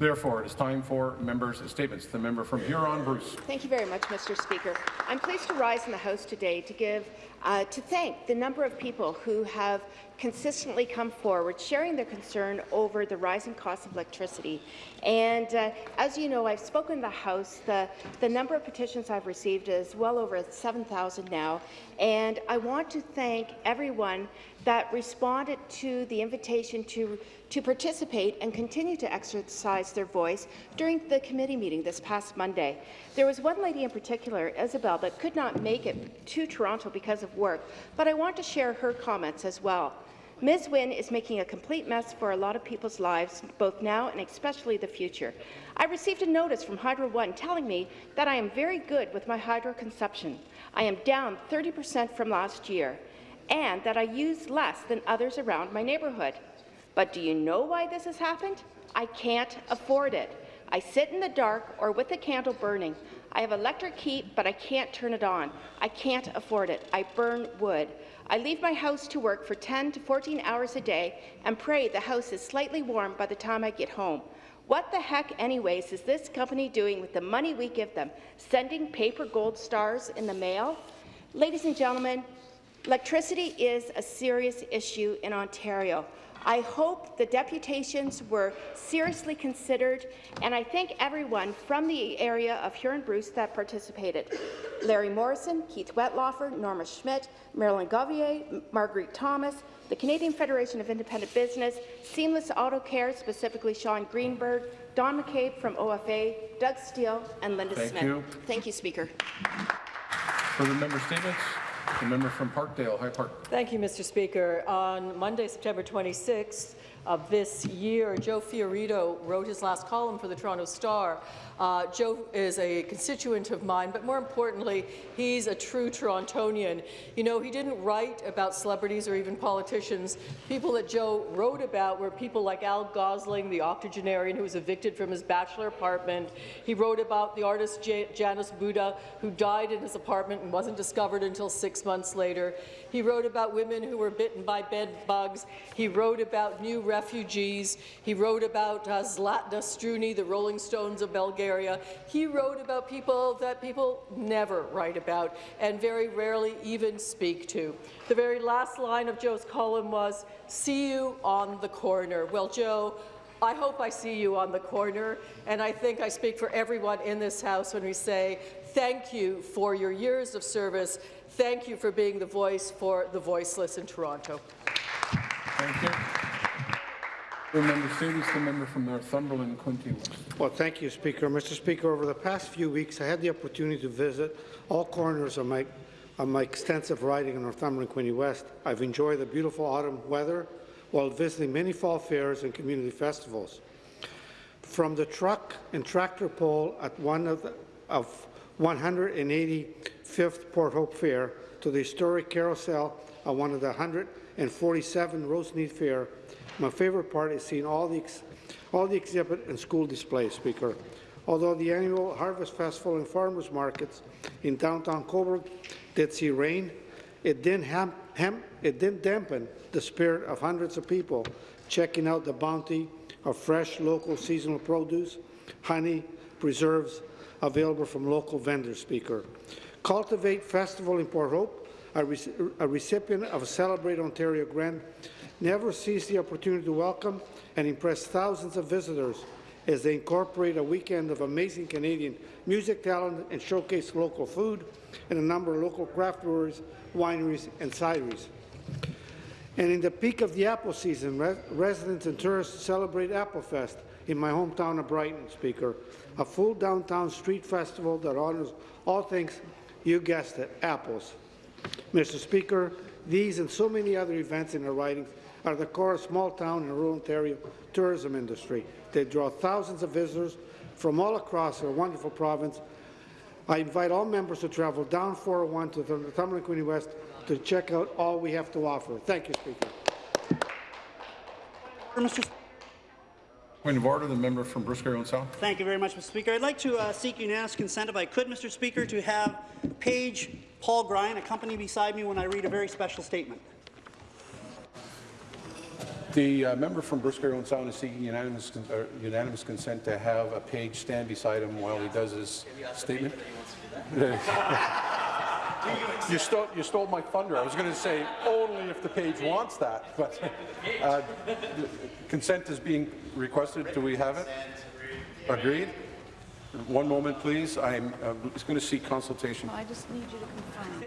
Therefore, it is time for members' statements. The member from Huron-Bruce. Thank you very much, Mr. Speaker. I'm pleased to rise in the House today to give uh, to thank the number of people who have consistently come forward sharing their concern over the rising cost of electricity. And uh, as you know, I've spoken in the House. The, the number of petitions I've received is well over 7,000 now. And I want to thank everyone that responded to the invitation to, to participate and continue to exercise their voice during the committee meeting this past Monday. There was one lady in particular, Isabel, that could not make it to Toronto because of work, but I want to share her comments as well. Ms. Wynne is making a complete mess for a lot of people's lives, both now and especially the future. I received a notice from Hydro One telling me that I am very good with my hydro consumption. I am down 30 percent from last year, and that I use less than others around my neighbourhood. But do you know why this has happened? I can't afford it. I sit in the dark or with a candle burning. I have electric heat, but I can't turn it on. I can't afford it. I burn wood. I leave my house to work for 10 to 14 hours a day and pray the house is slightly warm by the time I get home. What the heck, anyways, is this company doing with the money we give them? Sending paper gold stars in the mail? Ladies and gentlemen, electricity is a serious issue in Ontario. I hope the deputations were seriously considered, and I thank everyone from the area of Huron-Bruce that participated. Larry Morrison, Keith Wetlaufer, Norma Schmidt, Marilyn Gauthier, Marguerite Thomas, the Canadian Federation of Independent Business, Seamless Auto Care, specifically Sean Greenberg, Don McCabe from OFA, Doug Steele, and Linda Thank Smith. you. Thank you, Speaker. Further member statements? The member from Parkdale, High Park. Thank you, Mr. Speaker. On Monday, September 26th of this year, Joe Fiorito wrote his last column for the Toronto Star. Uh, Joe is a constituent of mine, but more importantly, he's a true Torontonian. You know, he didn't write about celebrities or even politicians. People that Joe wrote about were people like Al Gosling, the octogenarian who was evicted from his bachelor apartment. He wrote about the artist J Janice Buddha, who died in his apartment and wasn't discovered until six months later. He wrote about women who were bitten by bed bugs. He wrote about new refugees. He wrote about uh, Zlatna Struni, the Rolling Stones of Bulgaria. He wrote about people that people never write about and very rarely even speak to. The very last line of Joe's column was, see you on the corner. Well, Joe, I hope I see you on the corner, and I think I speak for everyone in this House when we say thank you for your years of service. Thank you for being the voice for the voiceless in Toronto. Thank you. Member statements. The member from Northumberland, West. Well, thank you, Speaker. Mr. Speaker, over the past few weeks, I had the opportunity to visit all corners of my, of my extensive riding in Northumberland, Quinte West. I've enjoyed the beautiful autumn weather while visiting many fall fairs and community festivals. From the truck and tractor pull at one of, the, of 185th Port Hope Fair to the historic carousel at one of the 147 Roseneath Fair, my favourite part is seeing all the, all the exhibit and school displays, Speaker. Although the annual Harvest Festival and Farmers Markets in downtown Cobourg did see rain, it didn't, ham, ham, it didn't dampen the spirit of hundreds of people checking out the bounty of fresh, local, seasonal produce, honey, preserves available from local vendors, Speaker. Cultivate Festival in Port Hope, a, re a recipient of a Celebrate Ontario grant, never sees the opportunity to welcome and impress thousands of visitors as they incorporate a weekend of amazing Canadian music talent and showcase local food and a number of local craft breweries, wineries and cideries. And in the peak of the apple season, res residents and tourists celebrate Applefest in my hometown of Brighton, Speaker, a full downtown street festival that honors all things, you guessed it, apples. Mr. Speaker, these and so many other events in our ridings are the core of small-town and rural Ontario tourism industry. They draw thousands of visitors from all across our wonderful province. I invite all members to travel down 401 to the Northumberland Quinte West to check out all we have to offer. Thank you, Speaker. Mr. Point of order, the member from Bruce Grey South. Thank you very much, Mr. Speaker. I'd like to uh, seek unanimous consent, if I could, Mr. Speaker, to have Page Paul Grine accompany beside me when I read a very special statement. The uh, member from Bruce Grey Owen Sound is seeking unanimous, con- uh, unanimous consent to have a page stand beside him while he does his statement. You stole, you stole my thunder. I was going to say only if the page wants that, but uh, consent is being requested. Do we have it? Agreed? One moment, please. I'm uh, just going to seek consultation. I just need you to confirm.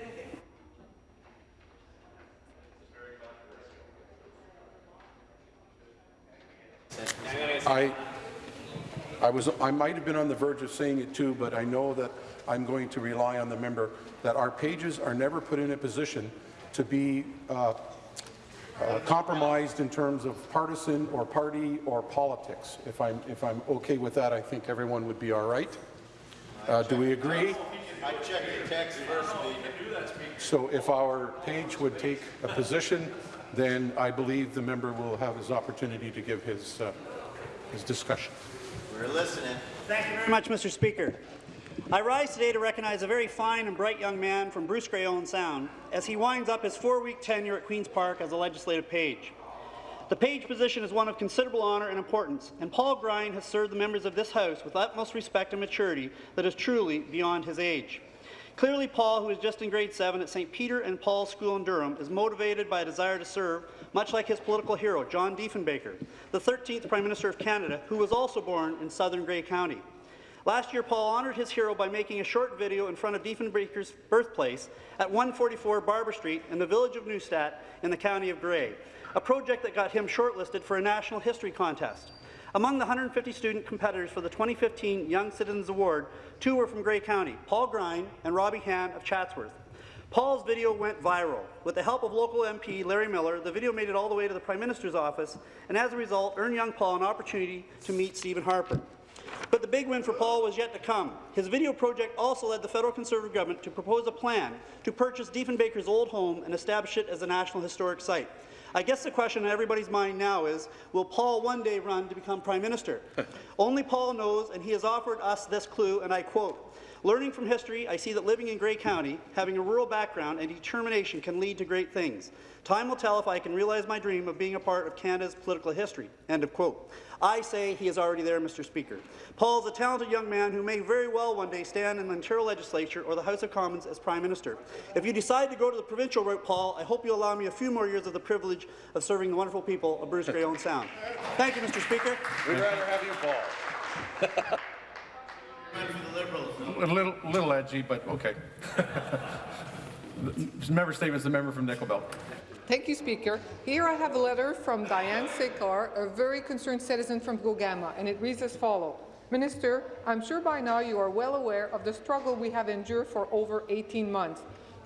I, I was, I might have been on the verge of saying it too, but I know that I'm going to rely on the member that our pages are never put in a position to be uh, uh, compromised in terms of partisan or party or politics. If I'm, if I'm okay with that, I think everyone would be all right. Uh, do we agree? So if our page would take a position, then I believe the member will have his opportunity to give his, uh, his discussion. We're listening. Thank you very much, Mr. Speaker. I rise today to recognize a very fine and bright young man from Bruce Grey Owen Sound as he winds up his four-week tenure at Queen's Park as a legislative page. The page position is one of considerable honour and importance, and Paul Grine has served the members of this House with utmost respect and maturity that is truly beyond his age. Clearly, Paul, who is just in grade 7 at St. Peter and Paul School in Durham, is motivated by a desire to serve, much like his political hero, John Diefenbaker, the 13th Prime Minister of Canada, who was also born in southern Grey County. Last year, Paul honoured his hero by making a short video in front of Diefenbaker's birthplace at 144 Barber Street in the village of Neustadt in the county of Grey, a project that got him shortlisted for a national history contest. Among the 150 student competitors for the 2015 Young Citizens Award, two were from Grey County, Paul Grine and Robbie Han of Chatsworth. Paul's video went viral. With the help of local MP Larry Miller, the video made it all the way to the Prime Minister's office, and as a result, earned young Paul an opportunity to meet Stephen Harper. But the big win for Paul was yet to come. His video project also led the federal Conservative government to propose a plan to purchase Diefenbaker's old home and establish it as a National Historic Site. I guess the question in everybody's mind now is, will Paul one day run to become Prime Minister? Only Paul knows, and he has offered us this clue, and I quote, Learning from history, I see that living in Grey County, having a rural background and determination can lead to great things. Time will tell if I can realize my dream of being a part of Canada's political history. End of quote. I say he is already there, Mr. Speaker. Paul is a talented young man who may very well one day stand in the Ontario Legislature or the House of Commons as Prime Minister. If you decide to go to the provincial route, Paul, I hope you allow me a few more years of the privilege of serving the wonderful people of Bruce Grey Owen Sound. Thank you, Mr. Speaker. We'd rather have you, Paul. A little, little edgy, but okay. member statements, the member from Nickel Belt. Thank you, Speaker. Here I have a letter from Diane Sekar, a very concerned citizen from Gogama, and it reads as follows. Minister, I'm sure by now you are well aware of the struggle we have endured for over 18 months.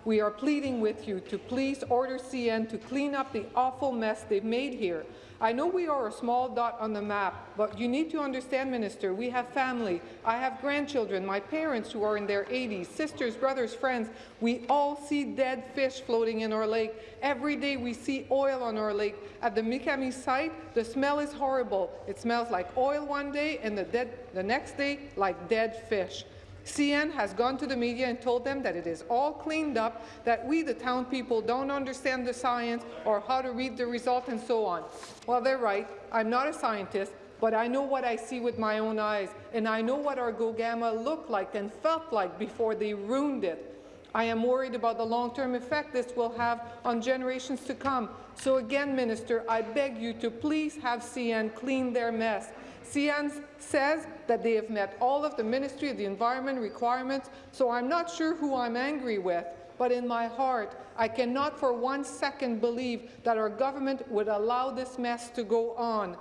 We are pleading with you to please order CN to clean up the awful mess they've made here. I know we are a small dot on the map, but you need to understand, Minister, we have family. I have grandchildren, my parents who are in their 80s, sisters, brothers, friends. We all see dead fish floating in our lake. Every day we see oil on our lake. At the Makami site, the smell is horrible. It smells like oil one day and the, dead, the next day like dead fish. CN has gone to the media and told them that it is all cleaned up, that we, the town people, don't understand the science or how to read the result and so on. Well, they're right. I'm not a scientist, but I know what I see with my own eyes, and I know what our Gogama looked like and felt like before they ruined it. I am worried about the long-term effect this will have on generations to come. So again, Minister, I beg you to please have CN clean their mess. CN says that they have met all of the Ministry of the Environment requirements, so I'm not sure who I'm angry with, but in my heart, I cannot for one second believe that our government would allow this mess to go on.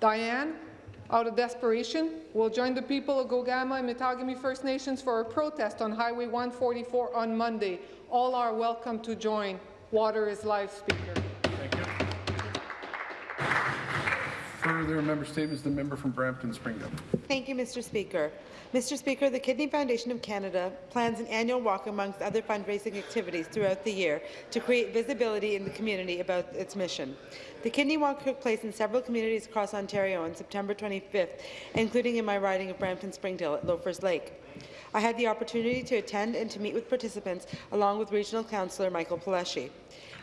Diane, out of desperation, will join the people of Gogama and Mattagami First Nations for a protest on Highway 144 on Monday. All are welcome to join. Water is life, Speaker. Further member statements, the member from Brampton Springdale. Thank you, Mr. Speaker. Mr. Speaker, the Kidney Foundation of Canada plans an annual walk amongst other fundraising activities throughout the year to create visibility in the community about its mission. The Kidney Walk took place in several communities across Ontario on September 25th, including in my riding of Brampton Springdale at Loafers Lake. I had the opportunity to attend and to meet with participants along with Regional Councillor Michael Palleschi.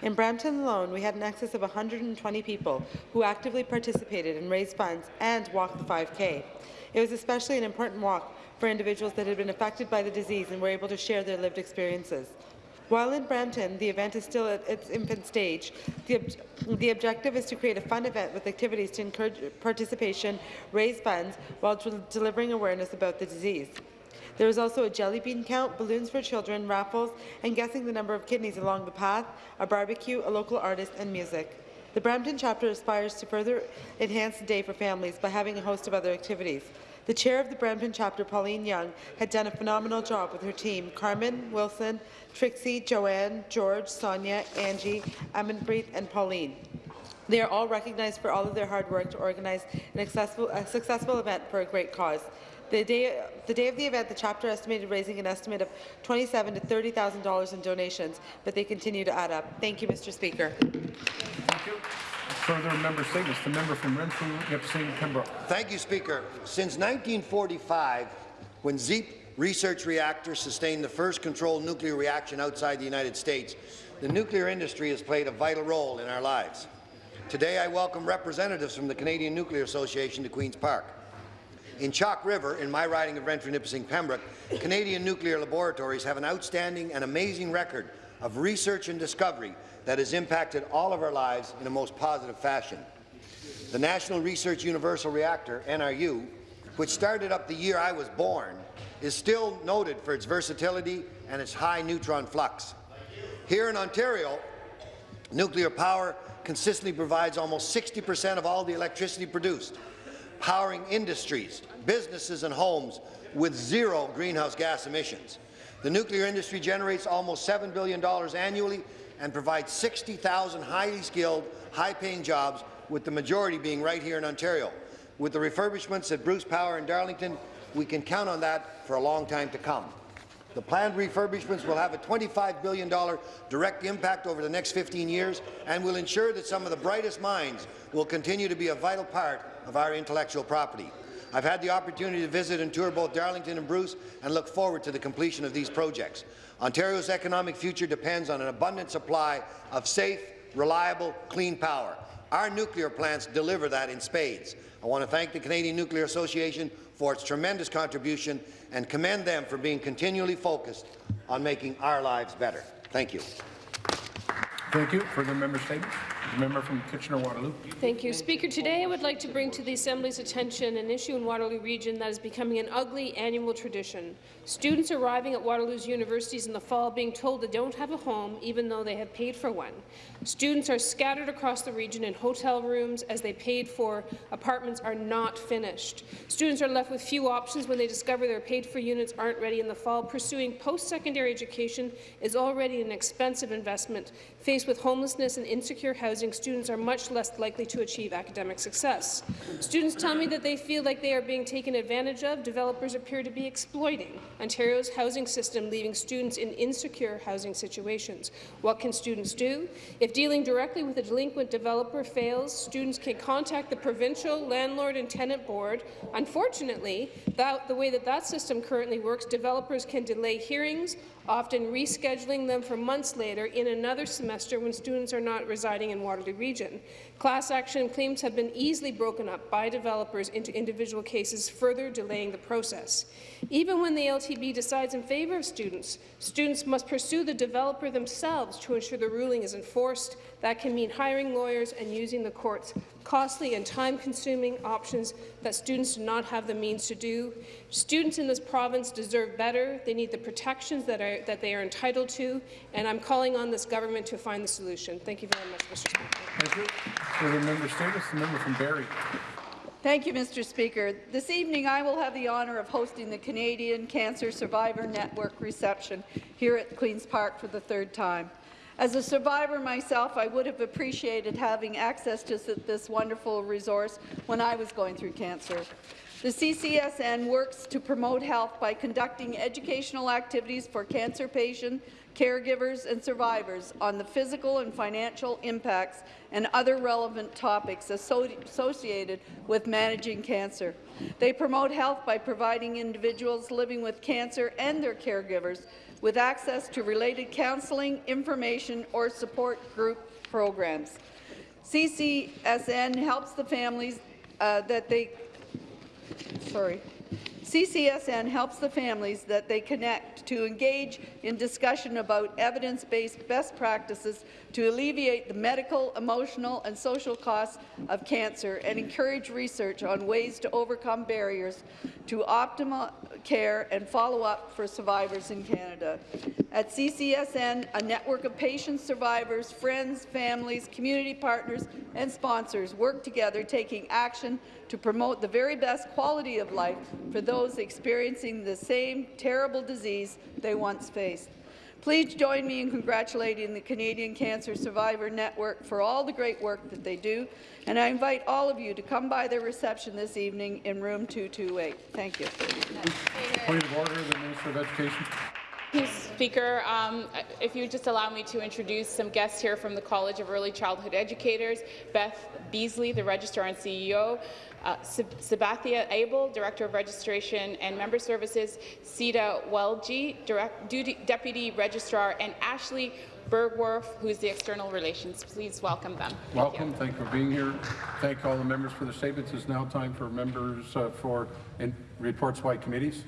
In Brampton alone, we had an excess of 120 people who actively participated and raised funds and walked the 5K. It was especially an important walk for individuals that had been affected by the disease and were able to share their lived experiences. While in Brampton, the event is still at its infant stage, the, ob the objective is to create a fun event with activities to encourage participation, raise funds, while delivering awareness about the disease. There was also a jelly bean count, balloons for children, raffles, and guessing the number of kidneys along the path, a barbecue, a local artist, and music. The Brampton chapter aspires to further enhance the day for families by having a host of other activities. The chair of the Brampton chapter, Pauline Young, had done a phenomenal job with her team, Carmen, Wilson, Trixie, Joanne, George, Sonia, Angie, Amanpreet, and Pauline. They are all recognized for all of their hard work to organize an accessible, a successful event for a great cause. The day, the day of the event, the chapter estimated raising an estimate of 27 to $30,000 in donations, but they continue to add up. Thank you, Mr. Speaker. Thank you. Further member statements. The member from Renfrew, Nipissing, Pembroke. Thank you, Speaker. Since 1945, when ZEEP research reactor sustained the first controlled nuclear reaction outside the United States, the nuclear industry has played a vital role in our lives. Today, I welcome representatives from the Canadian Nuclear Association to Queen's Park. In Chalk River, in my riding of Renfrew, Nipissing, Pembroke, Canadian nuclear laboratories have an outstanding and amazing record of research and discovery that has impacted all of our lives in a most positive fashion. The National Research Universal Reactor, NRU, which started up the year I was born, is still noted for its versatility and its high neutron flux. Here in Ontario, nuclear power consistently provides almost 60 per cent of all the electricity produced, powering industries, businesses and homes with zero greenhouse gas emissions. The nuclear industry generates almost $7 billion annually and provides 60,000 highly skilled, high-paying jobs, with the majority being right here in Ontario. With the refurbishments at Bruce Power and Darlington, we can count on that for a long time to come. The planned refurbishments will have a $25 billion direct impact over the next 15 years and will ensure that some of the brightest minds will continue to be a vital part of our intellectual property. I've had the opportunity to visit and tour both Darlington and Bruce and look forward to the completion of these projects. Ontario's economic future depends on an abundant supply of safe, reliable, clean power. Our nuclear plants deliver that in spades. I want to thank the Canadian Nuclear Association for its tremendous contribution and commend them for being continually focused on making our lives better. Thank you. Thank you. Further member statements. Member from Kitchener-Waterloo. Thank you. Speaker, today I would like to bring to the Assembly's attention an issue in Waterloo Region that is becoming an ugly annual tradition. Students arriving at Waterloo's universities in the fall being told they don't have a home even though they have paid for one. Students are scattered across the region in hotel rooms as they paid for apartments are not finished. Students are left with few options when they discover their paid-for units aren't ready in the fall. Pursuing post-secondary education is already an expensive investment. Faced with homelessness and insecure housing, students are much less likely to achieve academic success. Students tell me that they feel like they are being taken advantage of. Developers appear to be exploiting Ontario's housing system, leaving students in insecure housing situations. What can students do? If dealing directly with a delinquent developer fails, students can contact the provincial landlord and tenant board. Unfortunately, that, the way that that system currently works, developers can delay hearings, often rescheduling them for months later in another semester when students are not residing in Waterloo Region. Class action claims have been easily broken up by developers into individual cases, further delaying the process. Even when the LTB decides in favour of students, students must pursue the developer themselves to ensure the ruling is enforced. That can mean hiring lawyers and using the courts costly and time-consuming options that students do not have the means to do. Students in this province deserve better. They need the protections that, are, that they are entitled to, and I'm calling on this government to find the solution. Thank you very much, Mr. Speaker. Thank you. Further member statements. The member from Barrie. Thank you, Mr. Speaker. This evening, I will have the honour of hosting the Canadian Cancer Survivor Network reception here at Queen's Park for the third time. As a survivor myself, I would have appreciated having access to this wonderful resource when I was going through cancer. The CCSN works to promote health by conducting educational activities for cancer patients, caregivers and survivors on the physical and financial impacts and other relevant topics associated with managing cancer. They promote health by providing individuals living with cancer and their caregivers with access to related counseling, information or support group programs. CCSN helps the families uh, that they sorry. CCSN helps the families that they connect to engage in discussion about evidence-based best practices to alleviate the medical, emotional and social costs of cancer and encourage research on ways to overcome barriers to optimal care and follow-up for survivors in Canada. At CCSN, a network of patients, survivors, friends, families, community partners and sponsors work together taking action to promote the very best quality of life for those experiencing the same terrible disease they once faced. Please join me in congratulating the Canadian Cancer Survivor Network for all the great work that they do, and I invite all of you to come by their reception this evening in room 228. Thank you. Point of order, the Minister of Education. Speaker. Um, if you would just allow me to introduce some guests here from the College of Early Childhood Educators, Beth Deazeley, the Registrar and CEO, uh, Sabathia Abel, Director of Registration and Member Services, Sita Welji, Deputy Registrar, and Ashley Bergworth, who's the External Relations. Please welcome them. Welcome. Thank you for being here. Thank all the members for the statements. It's now time for members uh, for reports by committees.